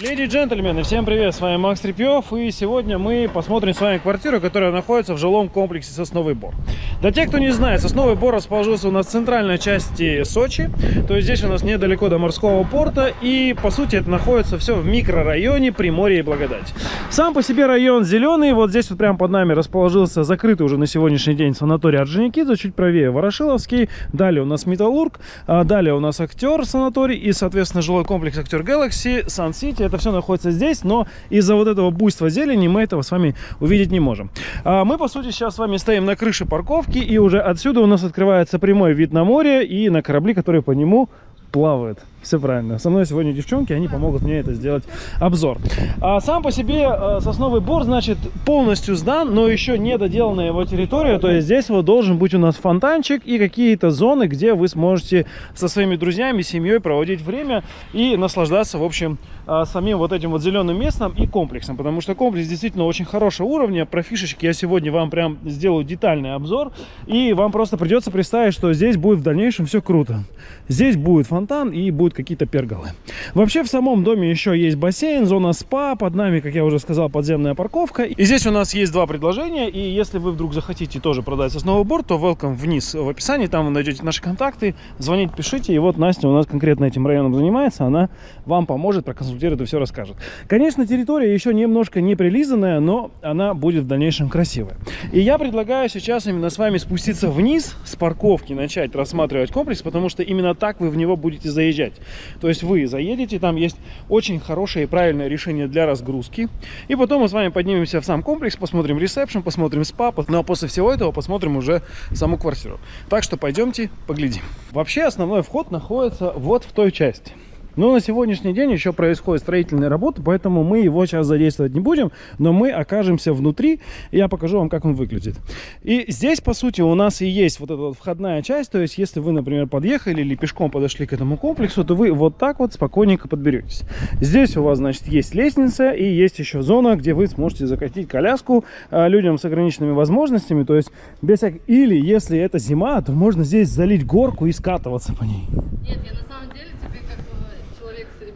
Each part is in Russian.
Леди и джентльмены, всем привет, с вами Макс Репьев, и сегодня мы посмотрим с вами квартиру, которая находится в жилом комплексе Сосновый Бор. Для тех, кто не знает, Сосновый Бор расположился у нас в центральной части Сочи, то есть здесь у нас недалеко до морского порта, и по сути это находится все в микрорайоне Приморье и Благодать. Сам по себе район зеленый, вот здесь вот прямо под нами расположился закрытый уже на сегодняшний день санаторий Орджоникидзе, чуть правее Ворошиловский, далее у нас Металлург, а далее у нас Актер санаторий и, соответственно, жилой комплекс Актер Galaxy, Сан-Сити, это все находится здесь, но из-за вот этого буйства зелени мы этого с вами увидеть не можем. А мы, по сути, сейчас с вами стоим на крыше парковки, и уже отсюда у нас открывается прямой вид на море и на корабли, которые по нему плавают. Все правильно. Со мной сегодня девчонки, они помогут мне это сделать обзор. А сам по себе э, сосновый бор, значит, полностью сдан, но еще не доделана его территория. То есть здесь вот должен быть у нас фонтанчик и какие-то зоны, где вы сможете со своими друзьями, семьей проводить время и наслаждаться, в общем, э, самим вот этим вот зеленым местом и комплексом. Потому что комплекс действительно очень хорошего уровня. Про фишечки я сегодня вам прям сделаю детальный обзор. И вам просто придется представить, что здесь будет в дальнейшем все круто. Здесь будет фонтан и будет будут какие-то перголы. Вообще в самом доме еще есть бассейн, зона спа, под нами, как я уже сказал, подземная парковка. И здесь у нас есть два предложения, и если вы вдруг захотите тоже продать сосновый борт, то welcome вниз в описании, там вы найдете наши контакты, звоните, пишите, и вот Настя у нас конкретно этим районом занимается, она вам поможет, проконсультирует и все расскажет. Конечно, территория еще немножко не прилизанная, но она будет в дальнейшем красивая. И я предлагаю сейчас именно с вами спуститься вниз с парковки, начать рассматривать комплекс, потому что именно так вы в него будете заезжать. То есть вы заедете, там есть очень хорошее и правильное решение для разгрузки. И потом мы с вами поднимемся в сам комплекс, посмотрим ресепшн, посмотрим спа. Ну а после всего этого посмотрим уже саму квартиру. Так что пойдемте поглядим. Вообще основной вход находится вот в той части. Но на сегодняшний день еще происходит строительная работа, поэтому мы его сейчас задействовать не будем, но мы окажемся внутри, и я покажу вам, как он выглядит. И здесь, по сути, у нас и есть вот эта вот входная часть, то есть если вы, например, подъехали или пешком подошли к этому комплексу, то вы вот так вот спокойненько подберетесь. Здесь у вас, значит, есть лестница и есть еще зона, где вы сможете закатить коляску а, людям с ограниченными возможностями, то есть без. Или, если это зима, то можно здесь залить горку и скатываться по ней. Нет, я на самом деле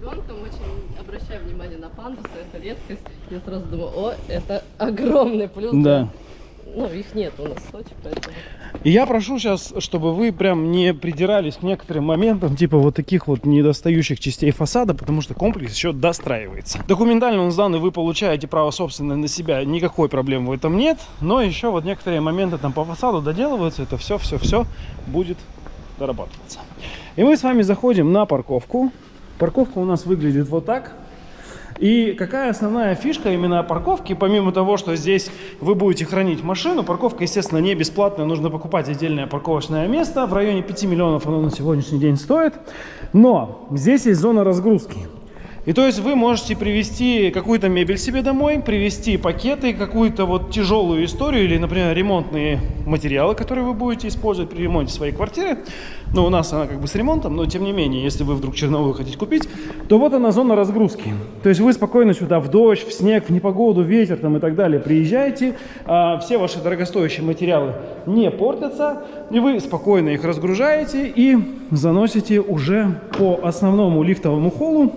ребенком очень обращаю внимание на пандусы, это редкость. Я сразу думаю, о, это огромный плюс. Да. Ну, их нет у нас в Сочи, поэтому... И я прошу сейчас, чтобы вы прям не придирались к некоторым моментам, типа вот таких вот недостающих частей фасада, потому что комплекс еще достраивается. Документально он сдан, и вы получаете право собственное на себя, никакой проблемы в этом нет, но еще вот некоторые моменты там по фасаду доделываются, это все-все-все будет дорабатываться. И мы с вами заходим на парковку. Парковка у нас выглядит вот так. И какая основная фишка именно парковки, помимо того, что здесь вы будете хранить машину, парковка, естественно, не бесплатная, нужно покупать отдельное парковочное место, в районе 5 миллионов оно на сегодняшний день стоит, но здесь есть зона разгрузки. И то есть вы можете привезти какую-то мебель себе домой, привезти пакеты, какую-то вот тяжелую историю или, например, ремонтные материалы, которые вы будете использовать при ремонте своей квартиры. Ну, у нас она как бы с ремонтом, но тем не менее, если вы вдруг черновую хотите купить, то вот она зона разгрузки. То есть вы спокойно сюда в дождь, в снег, в непогоду, ветер там и так далее приезжаете, а все ваши дорогостоящие материалы не портятся, и вы спокойно их разгружаете и заносите уже по основному лифтовому холлу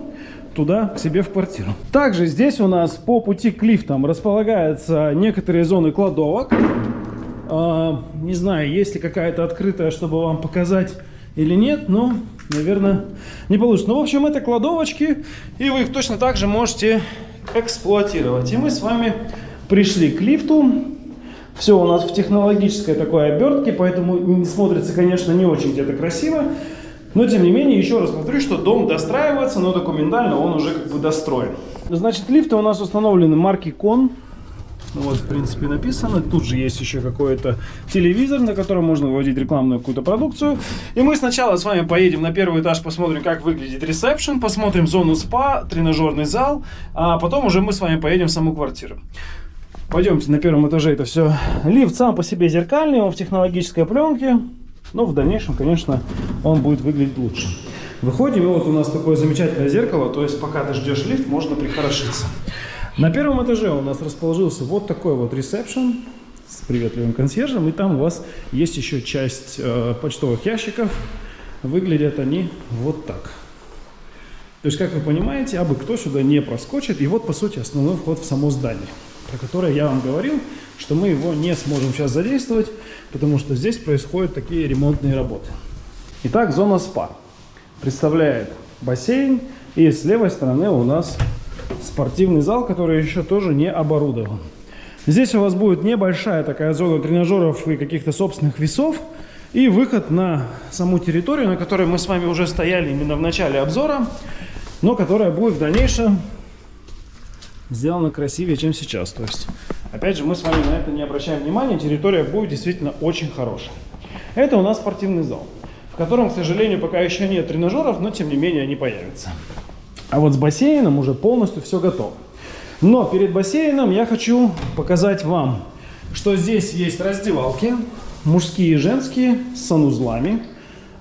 туда, к себе в квартиру. Также здесь у нас по пути к лифтам располагаются некоторые зоны кладовок. А, не знаю, есть ли какая-то открытая, чтобы вам показать или нет, но, наверное, не получится. Ну, в общем, это кладовочки, и вы их точно так же можете эксплуатировать. И мы с вами пришли к лифту. Все у нас в технологической такой обертке, поэтому смотрится, конечно, не очень где-то красиво. Но, тем не менее, еще раз повторю, что дом достраивается, но документально он уже как бы достроен. Значит, лифты у нас установлены марки Кон. Ну, вот, в принципе, написано. Тут же есть еще какой-то телевизор, на котором можно выводить рекламную какую-то продукцию. И мы сначала с вами поедем на первый этаж, посмотрим, как выглядит ресепшн, посмотрим зону спа, тренажерный зал, а потом уже мы с вами поедем в саму квартиру. Пойдемте на первом этаже это все. Лифт сам по себе зеркальный, он в технологической пленке. Но в дальнейшем, конечно, он будет выглядеть лучше. Выходим, и вот у нас такое замечательное зеркало, то есть пока ты ждешь лифт, можно прихорошиться. На первом этаже у нас расположился вот такой вот ресепшн с приветливым консьержем, и там у вас есть еще часть э, почтовых ящиков. Выглядят они вот так. То есть, как вы понимаете, абы кто сюда не проскочит. И вот, по сути, основной вход в само здание, про которое я вам говорил, что мы его не сможем сейчас задействовать, потому что здесь происходят такие ремонтные работы. Итак, зона спа представляет бассейн, и с левой стороны у нас спортивный зал, который еще тоже не оборудован. Здесь у вас будет небольшая такая зона тренажеров и каких-то собственных весов, и выход на саму территорию, на которой мы с вами уже стояли именно в начале обзора, но которая будет в дальнейшем сделана красивее, чем сейчас. То есть, опять же, мы с вами на это не обращаем внимания, территория будет действительно очень хорошая. Это у нас спортивный зал, в котором, к сожалению, пока еще нет тренажеров, но тем не менее они появятся. А вот с бассейном уже полностью все готово. Но перед бассейном я хочу показать вам, что здесь есть раздевалки, мужские и женские, с санузлами.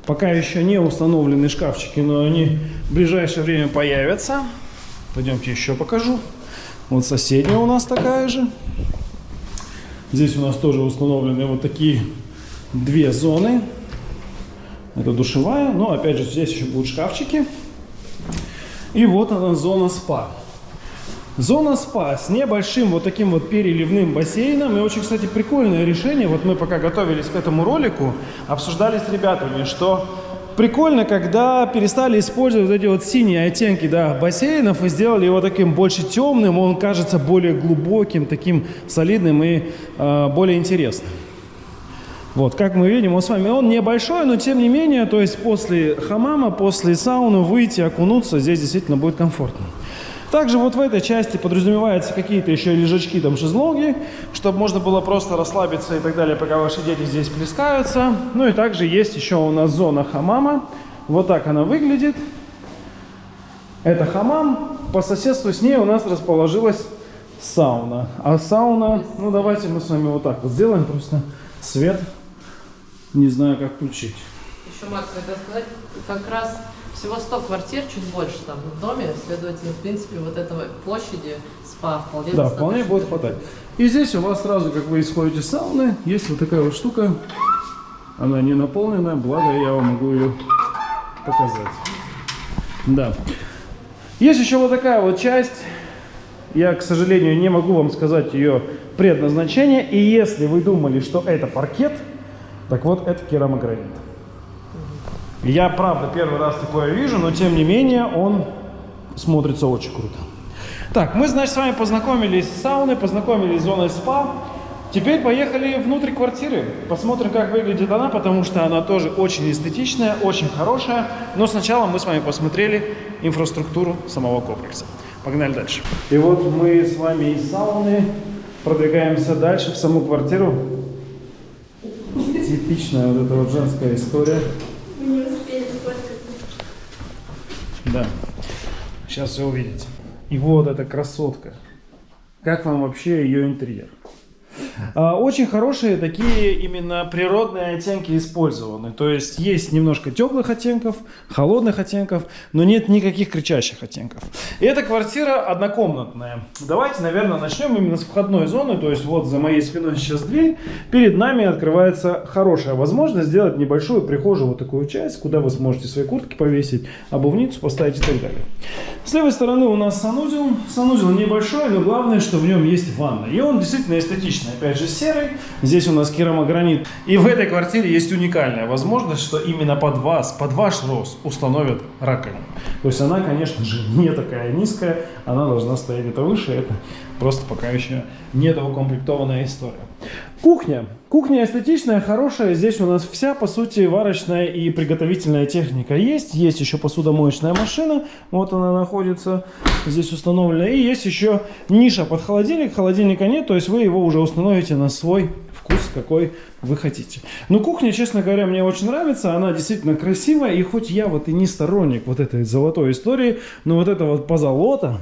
Пока еще не установлены шкафчики, но они в ближайшее время появятся. Пойдемте еще покажу. Вот соседняя у нас такая же. Здесь у нас тоже установлены вот такие две зоны. Это душевая, но опять же здесь еще будут шкафчики. И вот она зона спа. Зона спа с небольшим вот таким вот переливным бассейном. И очень, кстати, прикольное решение. Вот мы пока готовились к этому ролику, обсуждали с ребятами, что прикольно, когда перестали использовать вот эти вот синие оттенки да, бассейнов и сделали его таким больше темным. Он кажется более глубоким, таким солидным и э, более интересным. Вот, как мы видим, он с вами, он небольшой, но тем не менее, то есть после хамама, после сауны выйти, окунуться, здесь действительно будет комфортно. Также вот в этой части подразумеваются какие-то еще лежачки, там шезлонги, чтобы можно было просто расслабиться и так далее, пока ваши дети здесь плескаются. Ну и также есть еще у нас зона хамама. Вот так она выглядит. Это хамам. По соседству с ней у нас расположилась сауна. А сауна, ну давайте мы с вами вот так вот сделаем, просто свет не знаю, как включить. Еще, Макс, хотел сказать, как раз всего 100 квартир, чуть больше там в доме, следовательно, в принципе, вот этого площади спа вполне Да, вполне будет хватать. И здесь у вас сразу, как вы исходите из сауны, есть вот такая вот штука. Она не наполненная, благо я вам могу ее показать. Да. Есть еще вот такая вот часть. Я, к сожалению, не могу вам сказать ее предназначение. И если вы думали, что это паркет, так вот, это керамогранит. Я, правда, первый раз такое вижу, но тем не менее он смотрится очень круто. Так, мы, значит, с вами познакомились с сауной, познакомились с зоной спа. Теперь поехали внутрь квартиры. Посмотрим, как выглядит она, потому что она тоже очень эстетичная, очень хорошая. Но сначала мы с вами посмотрели инфраструктуру самого комплекса. Погнали дальше. И вот мы с вами из сауны продвигаемся дальше в саму квартиру. Типичная вот эта вот женская история. Да. Сейчас все увидите. И вот эта красотка. Как вам вообще ее интерьер? А, очень хорошие такие именно природные оттенки использованы. То есть есть немножко теплых оттенков, холодных оттенков, но нет никаких кричащих оттенков. И эта квартира однокомнатная. Давайте, наверное, начнем именно с входной зоны. То есть вот за моей спиной сейчас дверь. Перед нами открывается хорошая возможность сделать небольшую прихожую, вот такую часть, куда вы сможете свои куртки повесить, обувницу поставить и так далее. С левой стороны у нас санузел. Санузел небольшой, но главное, что в нем есть ванна. И он действительно эстетичный опять же серый. Здесь у нас керамогранит. И в этой квартире есть уникальная возможность, что именно под вас, под ваш рост установят раковину. То есть она, конечно же, не такая низкая, она должна стоять где-то выше. Это просто пока еще недоукомплектованная история. Кухня. Кухня эстетичная, хорошая. Здесь у нас вся, по сути, варочная и приготовительная техника есть. Есть еще посудомоечная машина. Вот она находится здесь установлена. И есть еще ниша под холодильник. Холодильника нет, то есть вы его уже установите на свой вкус, какой вы хотите. Но кухня, честно говоря, мне очень нравится. Она действительно красивая. И хоть я вот и не сторонник вот этой золотой истории, но вот это вот позолота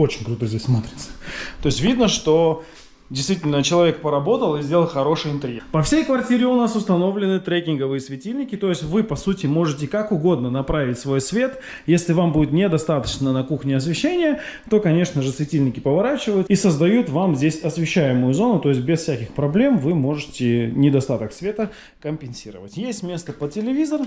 очень круто здесь смотрится. То есть видно, что Действительно, человек поработал и сделал хороший интерьер. По всей квартире у нас установлены трекинговые светильники, то есть вы, по сути, можете как угодно направить свой свет. Если вам будет недостаточно на кухне освещения, то, конечно же, светильники поворачивают и создают вам здесь освещаемую зону, то есть без всяких проблем вы можете недостаток света компенсировать. Есть место под телевизор,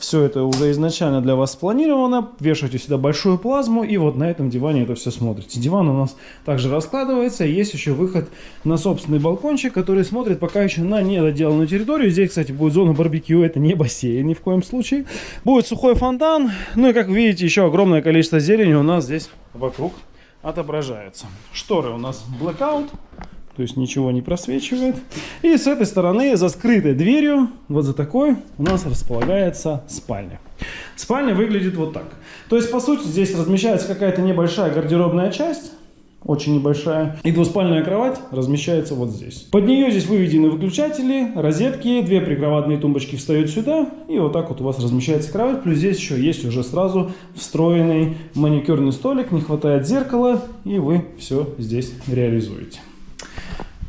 Все это уже изначально для вас спланировано. Вешаете сюда большую плазму, и вот на этом диване это все смотрите. Диван у нас также раскладывается. Есть еще выход на собственный балкончик, который смотрит пока еще на недоделанную территорию. Здесь, кстати, будет зона барбекю. Это не бассейн ни в коем случае. Будет сухой фонтан. Ну и, как видите, еще огромное количество зелени у нас здесь вокруг отображается. Шторы у нас blackout то есть ничего не просвечивает. И с этой стороны, за скрытой дверью, вот за такой, у нас располагается спальня. Спальня выглядит вот так. То есть, по сути, здесь размещается какая-то небольшая гардеробная часть, очень небольшая. И двуспальная кровать размещается вот здесь. Под нее здесь выведены выключатели, розетки, две прикроватные тумбочки встают сюда, и вот так вот у вас размещается кровать. Плюс здесь еще есть уже сразу встроенный маникюрный столик, не хватает зеркала, и вы все здесь реализуете.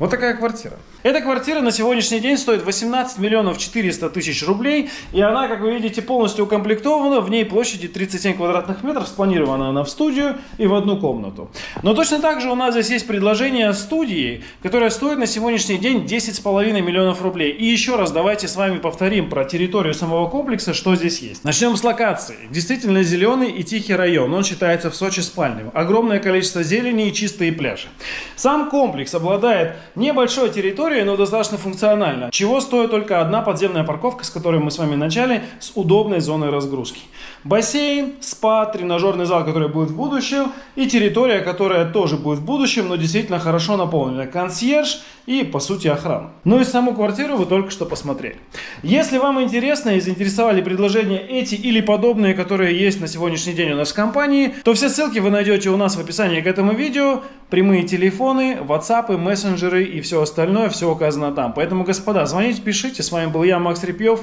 Вот такая квартира. Эта квартира на сегодняшний день стоит 18 миллионов 400 тысяч рублей. И она, как вы видите, полностью укомплектована. В ней площади 37 квадратных метров. Спланирована она в студию и в одну комнату. Но точно так же у нас здесь есть предложение студии, которая стоит на сегодняшний день 10,5 миллионов рублей. И еще раз давайте с вами повторим про территорию самого комплекса, что здесь есть. Начнем с локации. Действительно зеленый и тихий район. Он считается в Сочи спальным. Огромное количество зелени и чистые пляжи. Сам комплекс обладает небольшой территорией, но достаточно функционально. Чего стоит только одна подземная парковка, с которой мы с вами начали, с удобной зоной разгрузки. Бассейн, спа, тренажерный зал, который будет в будущем, и территория, которая тоже будет в будущем, но действительно хорошо наполнена. Консьерж и, по сути, охрана. Ну и саму квартиру вы только что посмотрели. Если вам интересно и заинтересовали предложения эти или подобные, которые есть на сегодняшний день у нас в компании, то все ссылки вы найдете у нас в описании к этому видео. Прямые телефоны, WhatsApp, мессенджеры и все остальное, все указано там. Поэтому, господа, звоните, пишите. С вами был я, Макс Репьев.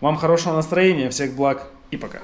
Вам хорошего настроения, всех благ и пока.